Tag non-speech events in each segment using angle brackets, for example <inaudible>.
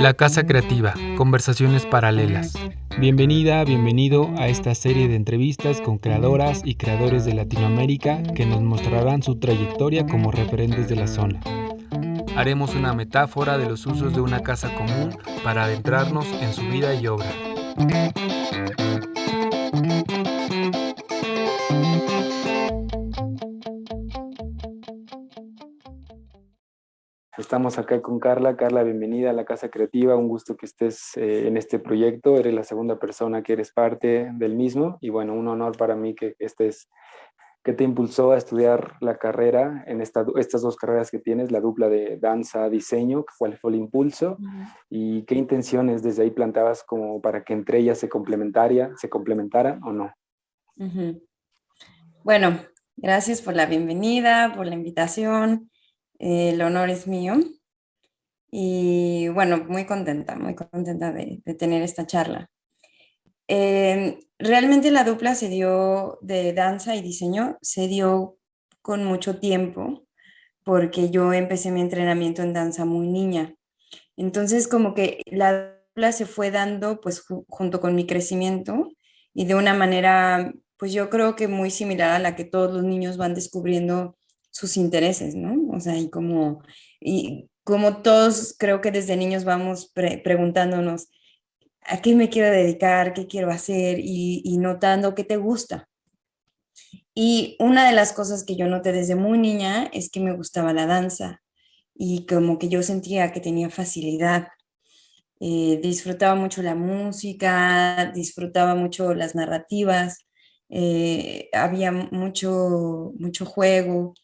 La Casa Creativa, conversaciones paralelas. Bienvenida, bienvenido a esta serie de entrevistas con creadoras y creadores de Latinoamérica que nos mostrarán su trayectoria como referentes de la zona. Haremos una metáfora de los usos de una casa común para adentrarnos en su vida y obra. Estamos acá con Carla. Carla, bienvenida a la Casa Creativa. Un gusto que estés eh, en este proyecto. Eres la segunda persona que eres parte del mismo. Y bueno, un honor para mí que estés, que te impulsó a estudiar la carrera en esta, estas dos carreras que tienes, la dupla de danza, diseño, cuál fue el impulso y qué intenciones desde ahí plantabas como para que entre ellas se complementaria, se complementaran o no. Bueno, gracias por la bienvenida, por la invitación el honor es mío. Y bueno, muy contenta, muy contenta de, tener esta charla. Em, realmente la dupla se dio de danza y diseño, se dio con mucho tiempo, porque yo empecé mi entrenamiento en danza muy niña. Entonces como que la dupla se fue dando pues junto con mi crecimiento y de una manera pues yo creo que muy similar a la que todos los niños van descubriendo sus intereses, ¿no? Como, y como todos creo que desde niños vamos preguntándonos, ¿a qué me quiero dedicar? ¿Qué quiero hacer? Y, y, notando qué te gusta. Y una de las cosas que yo noté desde muy niña es que me gustaba la danza y como que yo sentía que tenía facilidad. Eh, disfrutaba mucho la música, disfrutaba mucho las narrativas, eh, había mucho, mucho juego,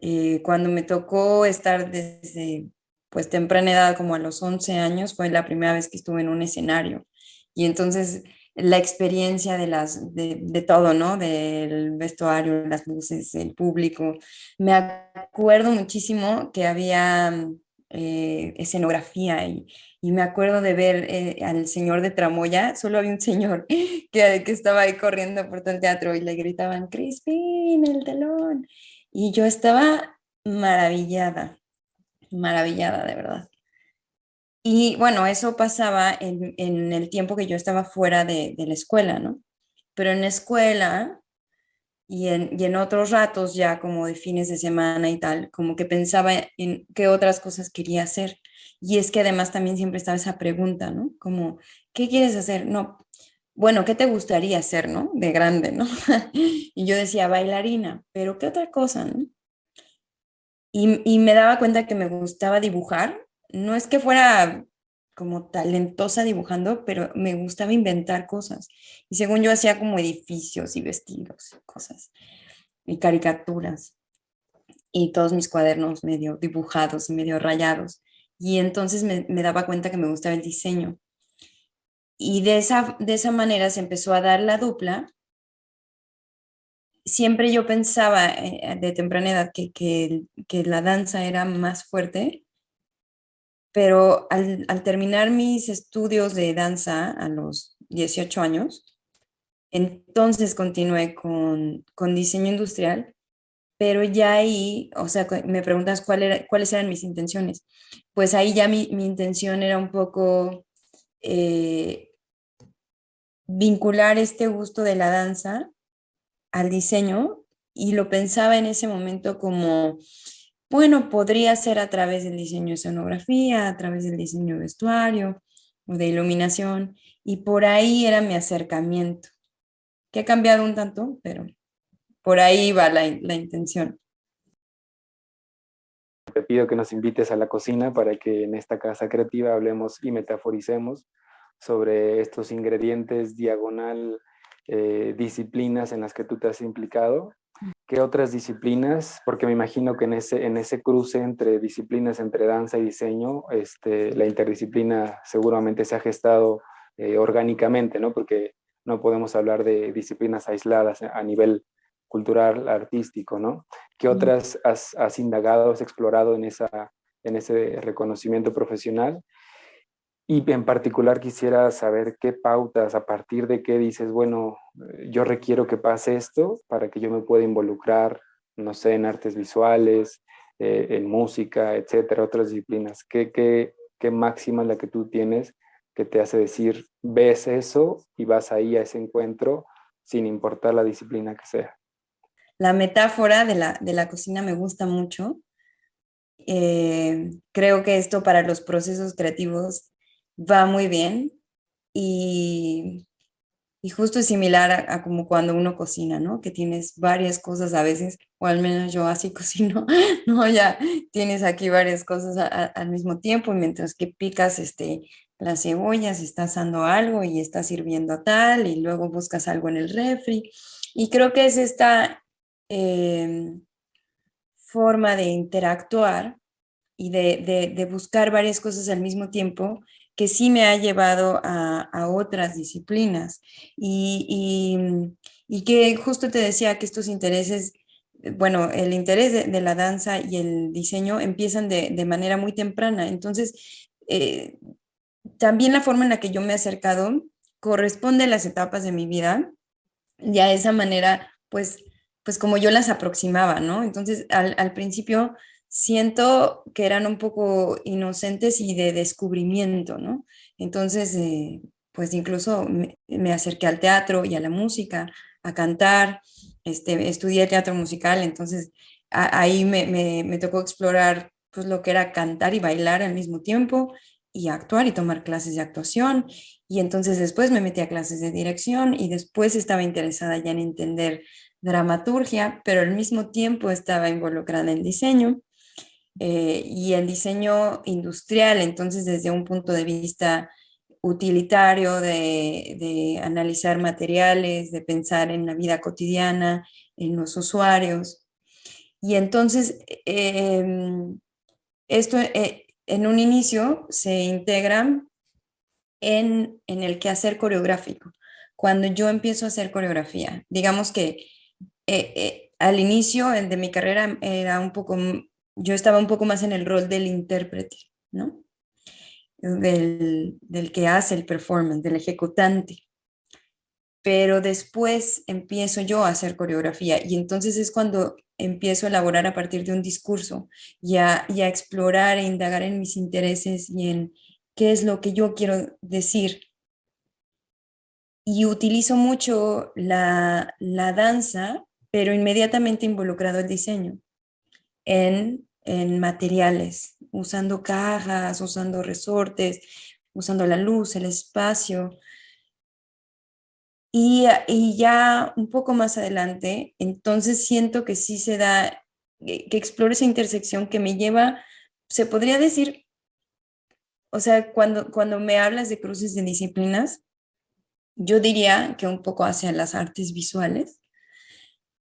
eh, cuando me tocó estar desde pues temprana edad, como a los 11 años, fue la primera vez que estuve en un escenario. Y entonces la experiencia de, las, de, todo, ¿no? Del vestuario, las luces, el público. Me acuerdo muchísimo que había eh, escenografía y, y, me acuerdo de ver eh, al señor de Tramoya, solo había un señor <laughs> que, que estaba ahí corriendo por todo el teatro y le gritaban, Crispin, el telón. Y yo estaba maravillada, maravillada de verdad. Y bueno, eso pasaba en, en el tiempo que yo estaba fuera de, de, la escuela, ¿no? Pero en la escuela y en, y en otros ratos ya como de fines de semana y tal, como que pensaba en qué otras cosas quería hacer. Y es que además también siempre estaba esa pregunta, ¿no? Como, ¿qué quieres hacer? No, bueno, ¿qué te gustaría hacer, no? De grande, ¿no? <laughs> y yo decía, bailarina, pero ¿qué otra cosa, no? Y, me daba cuenta que me gustaba dibujar. No es que fuera como talentosa dibujando, pero me gustaba inventar cosas. Y según yo hacía como edificios y vestidos y cosas, y caricaturas. Y todos mis cuadernos medio dibujados y medio rayados. Y entonces me, me daba cuenta que me gustaba el diseño. Y de esa, de esa manera se empezó a dar la dupla. Siempre yo pensaba eh, de temprana edad que, que, que, la danza era más fuerte, pero al, al, terminar mis estudios de danza a los 18 años, entonces continué con, con diseño industrial, pero ya ahí, o sea, me preguntas cuál era, cuáles eran mis intenciones. Pues ahí ya mi, mi intención era un poco eh, vincular este gusto de la danza al diseño y lo pensaba en ese momento como, bueno, podría ser a través del diseño de escenografía, a través del diseño de vestuario o de iluminación y por ahí era mi acercamiento, que ha cambiado un tanto, pero por ahí va la, la intención. Te pido que nos invites a la cocina para que en esta casa creativa hablemos y metaforicemos sobre estos ingredientes diagonal eh, disciplinas en las que tú te has implicado. ¿Qué otras disciplinas? Porque me imagino que en ese, en ese cruce entre disciplinas, entre danza y diseño, este, la interdisciplina seguramente se ha gestado eh, orgánicamente, ¿no? Porque no podemos hablar de disciplinas aisladas a nivel cultural, artístico, ¿no? ¿Qué otras has, has indagado, has explorado en, esa, en ese reconocimiento profesional? Y en particular quisiera saber qué pautas, a partir de qué dices, bueno, yo requiero que pase esto para que yo me pueda involucrar, no sé, en artes visuales, eh, en música, etcétera, otras disciplinas. ¿Qué, qué, qué máxima la que tú tienes que te hace decir, ves eso y vas ahí a ese encuentro sin importar la disciplina que sea. La metáfora de la, de la cocina me gusta mucho. Eh, creo que esto para los procesos creativos va muy bien y y justo es similar a, como cuando uno cocina, ¿no? Que tienes varias cosas a veces, o al menos yo así <laughs> cocino, ¿no? Ya tienes aquí varias cosas al mismo tiempo, mientras que picas este, las cebollas, estás dando algo y estás sirviendo tal, y luego buscas algo en el refri. Y creo que es esta em, forma de interactuar y de, de buscar varias cosas al mismo tiempo que sí me ha llevado a, otras disciplinas y, y, que justo te decía que estos intereses, eh, bueno, el interés de, la danza y el diseño empiezan de, manera muy temprana. Entonces, eh, también la forma en la que yo me he acercado corresponde a las etapas de mi vida y a esa manera, pues, pues como yo las aproximaba, ¿no? Entonces, al, al principio siento que eran un poco inocentes y de descubrimiento, ¿no? Entonces, eh, pues incluso me, acerqué al teatro y a la música, a cantar, este, estudié teatro musical, entonces ahí me, tocó explorar pues lo que era cantar y bailar al mismo tiempo y actuar y tomar clases de actuación y entonces después me metí a clases de dirección y después estaba interesada ya en entender dramaturgia, pero al mismo tiempo estaba involucrada en diseño eh, y en diseño industrial, entonces desde un punto de vista utilitario, de, analizar materiales, de pensar en la vida cotidiana, en los usuarios. Y entonces, em, esto eh, en un inicio se integra en, en el quehacer coreográfico. Cuando yo empiezo a hacer coreografía, digamos que eh, al inicio de mi carrera era un poco yo estaba un poco más en el rol del intérprete, ¿no? Del, que hace el performance, del ejecutante. Pero después empiezo yo a hacer coreografía y entonces es cuando empiezo a elaborar a partir de un discurso y a, explorar e indagar en mis intereses y en qué es lo que yo quiero decir. Y utilizo mucho la, la danza, pero inmediatamente involucrado el diseño en en materiales, usando cajas, usando resortes, usando la luz, el espacio. Y, y, ya un poco más adelante, entonces siento que sí se da, que, explore esa intersección que me lleva, se podría decir, o sea, cuando, cuando me hablas de cruces de disciplinas, yo diría que un poco hacia las artes visuales,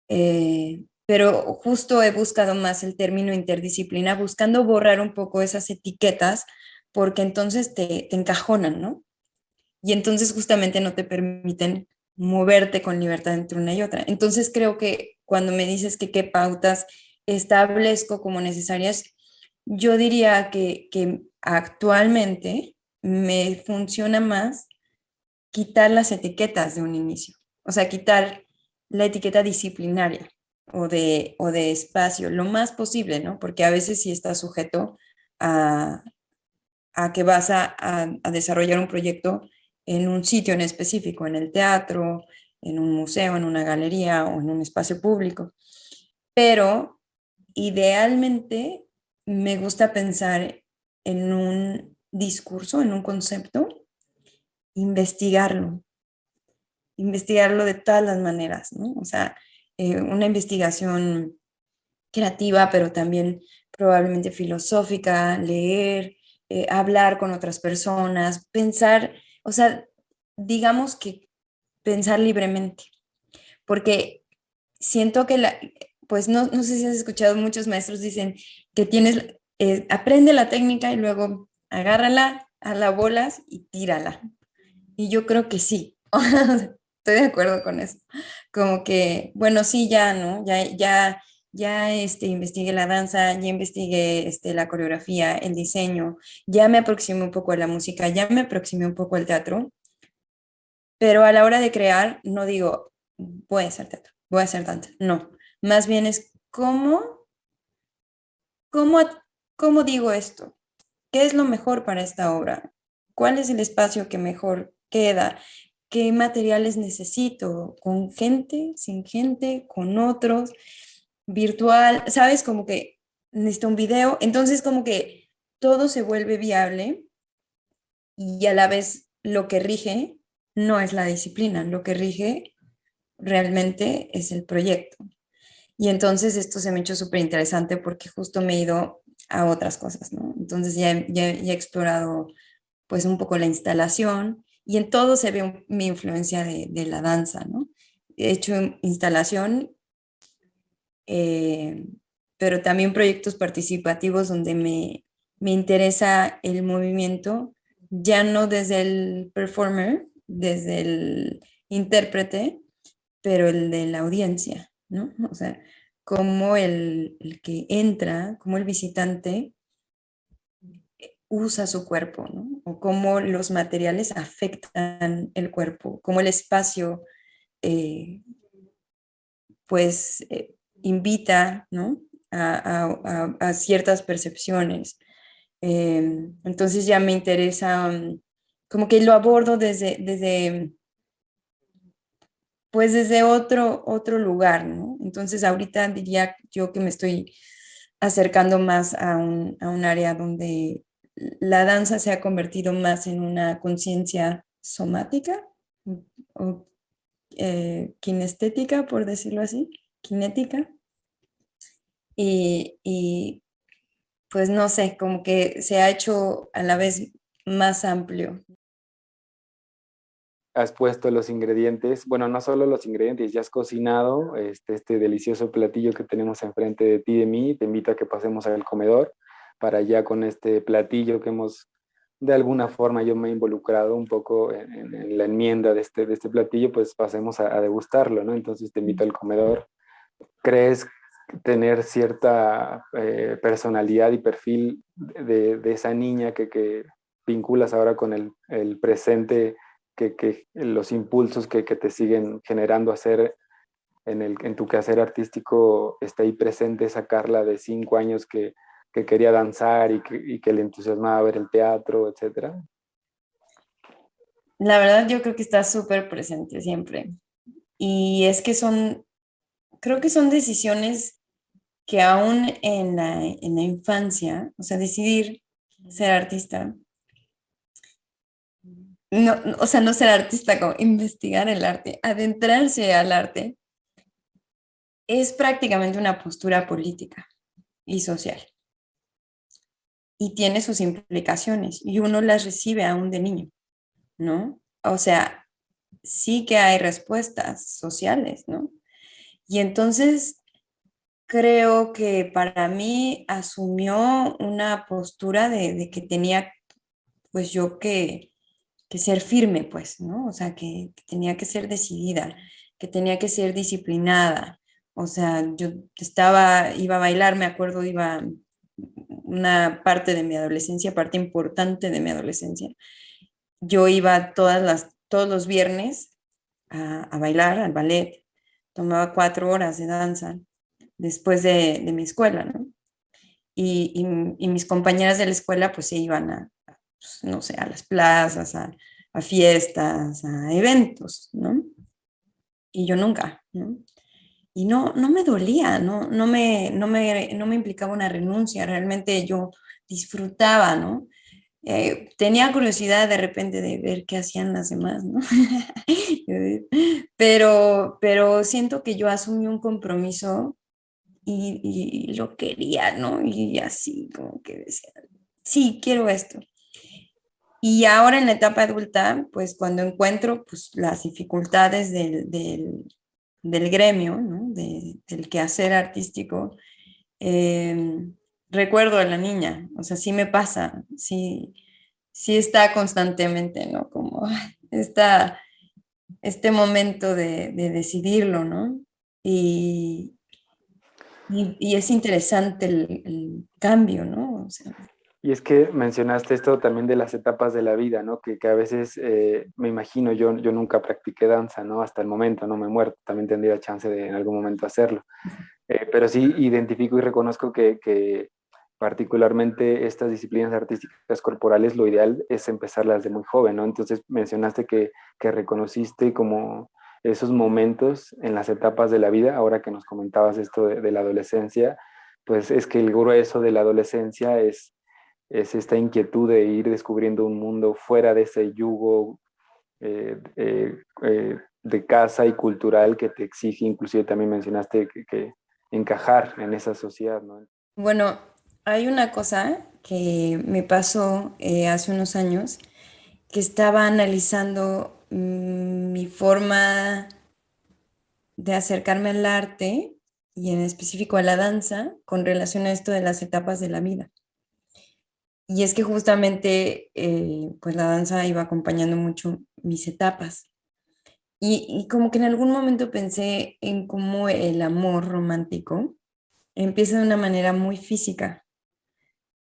eh, pero justo he buscado más el término interdisciplina, buscando borrar un poco esas etiquetas, porque entonces te, te encajonan, ¿no? Y entonces justamente no te permiten moverte con libertad entre una y otra. Entonces creo que cuando me dices que qué pautas establezco como necesarias, yo diría que, que actualmente me funciona más quitar las etiquetas de un inicio, o sea, quitar la etiqueta disciplinaria o de, o de espacio, lo más posible, ¿no? Porque a veces sí está sujeto a, a que vas a, a, desarrollar un proyecto en un sitio en específico, en el teatro, en un museo, en una galería o en un espacio público. Pero idealmente me gusta pensar en un discurso, en un concepto, investigarlo, investigarlo de todas las maneras, ¿no? O sea, eh, una investigación creativa, pero también probablemente filosófica, leer, eh, hablar con otras personas, pensar, o sea, digamos que pensar libremente, porque siento que la, pues no, no sé si has escuchado, muchos maestros dicen que tienes, eh, aprende la técnica y luego agárrala a la bolas y tírala. Y yo creo que sí, <laughs> estoy de acuerdo con eso. Como que, bueno, sí, ya, ¿no? Ya, ya, ya este, investigué la danza, ya investigué este, la coreografía, el diseño, ya me aproximé un poco a la música, ya me aproximé un poco al teatro, pero a la hora de crear no digo, voy a hacer teatro, voy a hacer danza, no. Más bien es cómo, cómo, cómo digo esto, ¿qué es lo mejor para esta obra? ¿Cuál es el espacio que mejor queda? ¿Qué materiales necesito? ¿Con gente? ¿Sin gente? ¿Con otros? ¿Virtual? ¿Sabes? Como que necesito un video. Entonces como que todo se vuelve viable y a la vez lo que rige no es la disciplina, lo que rige realmente es el proyecto. Y entonces esto se me hecho súper interesante porque justo me he ido a otras cosas, ¿no? Entonces ya, he explorado pues un poco la instalación y en todo se ve mi influencia de, la danza. He hecho instalación, eh, pero también proyectos participativos donde me, me interesa el movimiento, ya no desde el performer, desde el intérprete, pero el de la audiencia, ¿no? O sea, cómo el, que entra, como el visitante usa su cuerpo, ¿no? O cómo los materiales afectan el cuerpo, cómo el espacio, eh, pues, eh, invita, ¿no? A, ciertas percepciones. Em, entonces ya me interesa, mm, como que lo abordo desde, desde pues desde otro, otro lugar, ¿no? Entonces ahorita diría yo que me estoy acercando más a un, área donde la danza se ha convertido más en una conciencia somática o eh, kinestética, por decirlo así, kinética. Y, y, pues no sé, como que se ha hecho a la vez más amplio has puesto los ingredientes, bueno, no solo los ingredientes, ya has cocinado este, este delicioso platillo que tenemos enfrente de ti y de mí, te invito a que pasemos al comedor para ya con este platillo que hemos, de alguna forma yo me he involucrado un poco en, la enmienda de este, de este platillo, pues pasemos a, degustarlo, ¿no? Entonces te invito al comedor. ¿Crees tener cierta eh, personalidad y perfil de, esa niña que, que, vinculas ahora con el, el presente que, los impulsos que, te siguen generando hacer en, el, en tu quehacer artístico está ahí presente esa Carla de cinco años que, quería danzar y que, le entusiasmaba ver el teatro, etcétera? La verdad yo creo que está súper presente siempre. Y es que son, creo que son decisiones que aún en la, en la infancia, o sea, decidir ser artista, no, o sea, no ser artista, como investigar el arte, adentrarse al arte, es prácticamente una postura política y social. Y tiene sus implicaciones y uno las recibe aún de niño, ¿no? O sea, sí que hay respuestas sociales, ¿no? Y entonces creo que para mí asumió una postura de, que tenía, pues yo que que ser firme, pues, ¿no? O sea, que, tenía que ser decidida, que tenía que ser disciplinada. O sea, yo estaba, iba a bailar, me acuerdo, iba una parte de mi adolescencia, parte importante de mi adolescencia. Yo iba todas las, todos los viernes a, bailar, al ballet, tomaba cuatro horas de danza después de, mi escuela, ¿no? Y, y, mis compañeras de la escuela pues se iban a, pues, no sé, a las plazas, a, fiestas, a eventos, ¿no? Y yo nunca, ¿no? Y no, no me dolía, no, no, me, no, me, no me implicaba una renuncia, realmente yo disfrutaba, ¿no? Eh, tenía curiosidad de repente de ver qué hacían las demás, ¿no? <laughs> pero, pero siento que yo asumí un compromiso y, y, lo quería, ¿no? Y así como que decía, sí, quiero esto. Y ahora en la etapa adulta, pues cuando encuentro pues, las dificultades del, del, gremio, ¿no? del quehacer artístico, em, recuerdo a la niña, o sea, sí me pasa, sí, sí está constantemente, ¿no? Como está este momento de, decidirlo, ¿no? Y, y, es interesante el, cambio, ¿no? Y es que mencionaste esto también de las etapas de la vida, ¿no? Que, que a veces, eh, me imagino, yo, yo nunca practiqué danza, ¿no? Hasta el momento, no me he muerto, también tendría chance de en algún momento hacerlo. Eh, pero sí identifico y reconozco que, que, particularmente estas disciplinas artísticas corporales, lo ideal es empezarlas de muy joven, ¿no? Entonces mencionaste que, que reconociste como esos momentos en las etapas de la vida, ahora que nos comentabas esto de, la adolescencia, pues es que el grueso de la adolescencia es, es esta inquietud de ir descubriendo un mundo fuera de ese yugo eh, eh, eh, de casa y cultural que te exige, inclusive también mencionaste que, encajar en esa sociedad. ¿no? Bueno, hay una cosa que me pasó hace unos años, que estaba analizando Mm, mi forma de acercarme al arte y en específico a la danza con relación a esto de las etapas de la vida. Y es que justamente eh, pues la danza iba acompañando mucho mis etapas. Y, como que en algún momento pensé en cómo el amor romántico empieza de una manera muy física.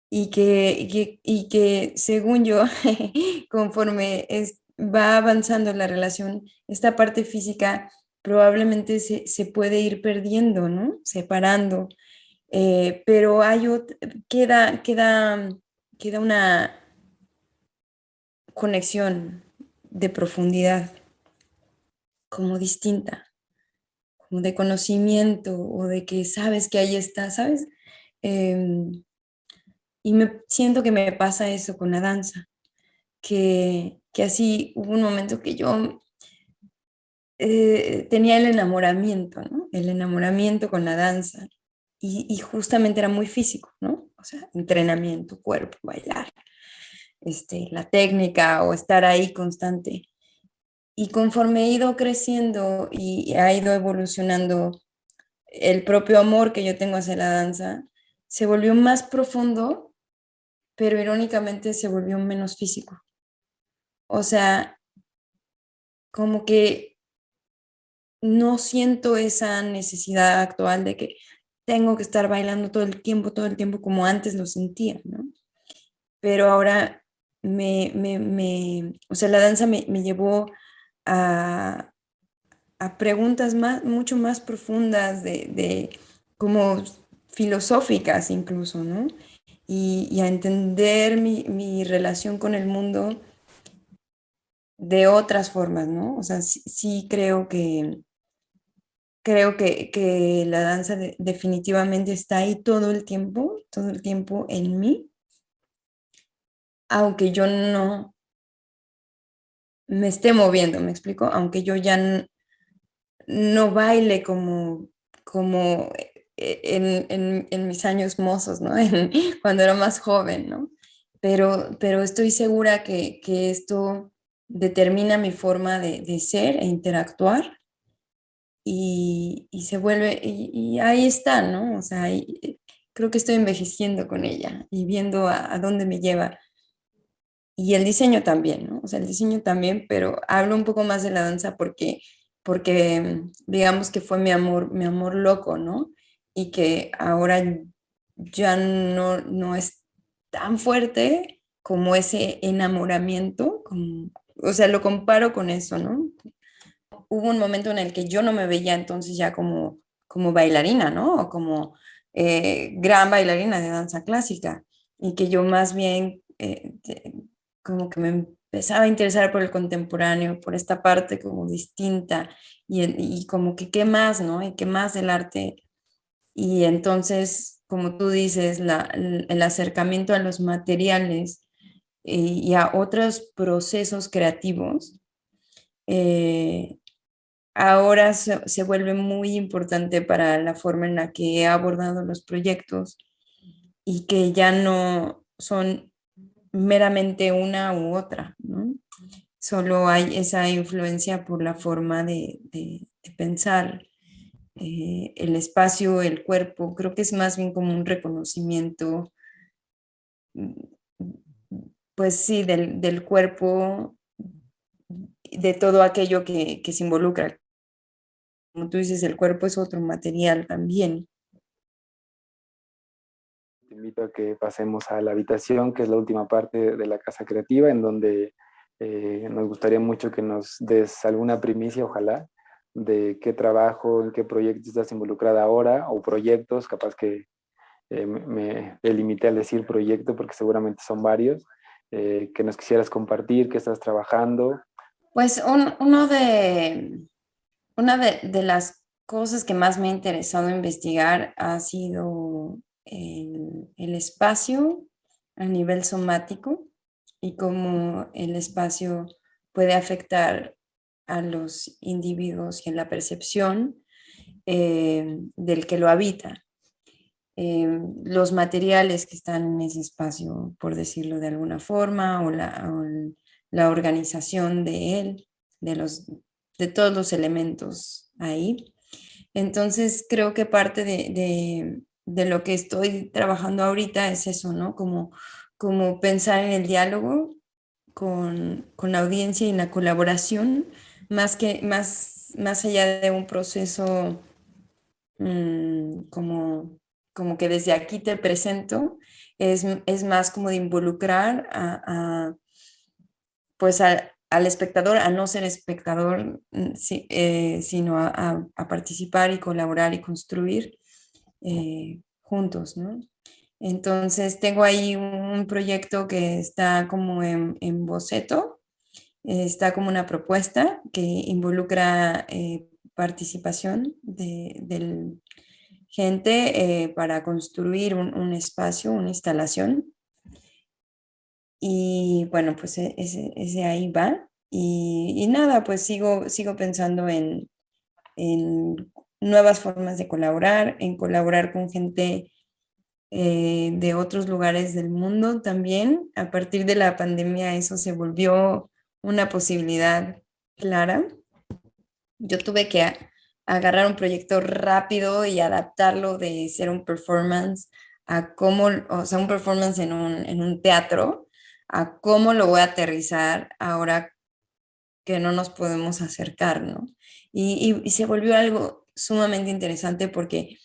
Y que, que, y que según yo, <laughs> conforme es, va avanzando la relación, esta parte física probablemente se, puede ir perdiendo, ¿no? Separando. Eh, pero hay queda, queda, queda una conexión de profundidad como distinta, como de conocimiento o de que sabes que ahí está, ¿sabes? Em, y me siento que me pasa eso con la danza, que que así hubo un momento que yo eh, tenía el enamoramiento. El enamoramiento con la danza. Y, justamente era muy físico, ¿no? O sea, entrenamiento, cuerpo, bailar, este, la técnica o estar ahí constante. Y conforme he ido creciendo y ha ido evolucionando el propio amor que yo tengo hacia la danza, se volvió más profundo, pero irónicamente se volvió menos físico. O sea, como que no siento esa necesidad actual de que tengo que estar bailando todo el tiempo, todo el tiempo como antes lo sentía, ¿no? Pero ahora me, me, o sea, la danza me, llevó a, preguntas más, mucho más profundas de, como filosóficas incluso, ¿no? Y, a entender mi, mi relación con el mundo de otras formas, ¿no? O sea, sí, creo que creo que, la danza definitivamente está ahí todo el tiempo, todo el tiempo en mí, aunque yo no me esté moviendo, ¿me explico? Aunque yo ya no, baile como, como e, en, mis años mozos, ¿no? <laughs> cuando era más joven, ¿no? Pero, pero estoy segura que, que esto determina mi forma de, ser e interactuar y, se vuelve, y, ahí está, ¿no? O sea, eh, creo que estoy envejeciendo con ella y viendo a, dónde me lleva. Y el diseño también, ¿no? O sea, el diseño también, pero hablo un poco más de la danza porque, porque digamos que fue mi amor, mi amor loco, ¿no? Y que ahora ya no, no es tan fuerte como ese enamoramiento, como, o sea, lo comparo con eso, ¿no? Hubo un momento en el que yo no me veía entonces ya como, como bailarina, ¿no? O como eh, gran bailarina de danza clásica y que yo más bien eh, como que me empezaba a interesar por el contemporáneo, por esta parte como distinta y, y como que qué más, ¿no? Y qué más del arte. Y entonces, como tú dices, la, el acercamiento a los materiales y a otros procesos creativos, eh, ahora se, vuelve muy importante para la forma en la que he abordado los proyectos y que ya no son meramente una u otra, Solo hay esa influencia por la forma de, pensar eh, el espacio, el cuerpo. Creo que es más bien como un reconocimiento pues sí, del, cuerpo, de todo aquello que, se involucra. Como tú dices, el cuerpo es otro material también. Te invito a que pasemos a la habitación, que es la última parte de la casa creativa, en donde eh, nos gustaría mucho que nos des alguna primicia, ojalá, de qué trabajo, en qué proyectos estás involucrada ahora, o proyectos, capaz que eh, me, limité al decir proyecto porque seguramente son varios, eh, que nos quisieras compartir, que estás trabajando. Pues uno de, una de, las cosas que más me ha interesado investigar ha sido el, espacio a nivel somático y cómo el espacio puede afectar a los individuos y en la percepción eh, del que lo habita. Eh, los materiales que están en ese espacio, por decirlo de alguna forma, o la, la organización de él, de, los, de todos los elementos ahí. Entonces creo que parte de, de, de, lo que estoy trabajando ahorita es eso, ¿no? Como, como pensar en el diálogo con, con la audiencia y la colaboración, más, que, más, más allá de un proceso mm, como, como que desde aquí te presento, es, es más como de involucrar a, pues al espectador, a no ser espectador, mm, eh, sino a, participar y colaborar y construir eh, juntos, ¿no? Entonces tengo ahí un proyecto que está como en, boceto, está como una propuesta que involucra eh, participación de, del gente para construir un, espacio, una instalación. Y bueno, pues e, ese, ahí va. Y, nada, pues sigo, sigo pensando en, en nuevas formas de colaborar, en colaborar con gente eh, de otros lugares del mundo también. A partir de la pandemia eso se volvió una posibilidad clara. Yo tuve que agarrar un proyecto rápido y adaptarlo de ser un performance a cómo, o sea, un performance en un, en un teatro, a cómo lo voy a aterrizar ahora que no nos podemos acercar, ¿no? Y, se volvió algo sumamente interesante porque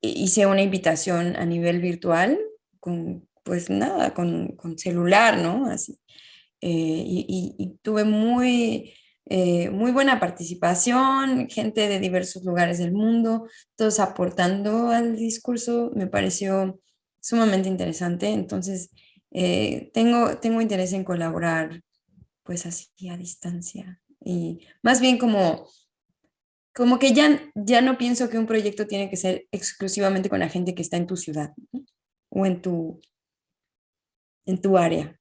hice una invitación a nivel virtual con, pues nada, con, con celular, ¿no? Así. Eh, y, y, tuve muy, eh, muy buena participación, gente de diversos lugares del mundo, todos aportando al discurso, me pareció sumamente interesante, entonces eh, tengo, tengo interés en colaborar pues así a distancia y más bien como como que ya, ya no pienso que un proyecto tiene que ser exclusivamente con la gente que está en tu ciudad o en tu, en tu área.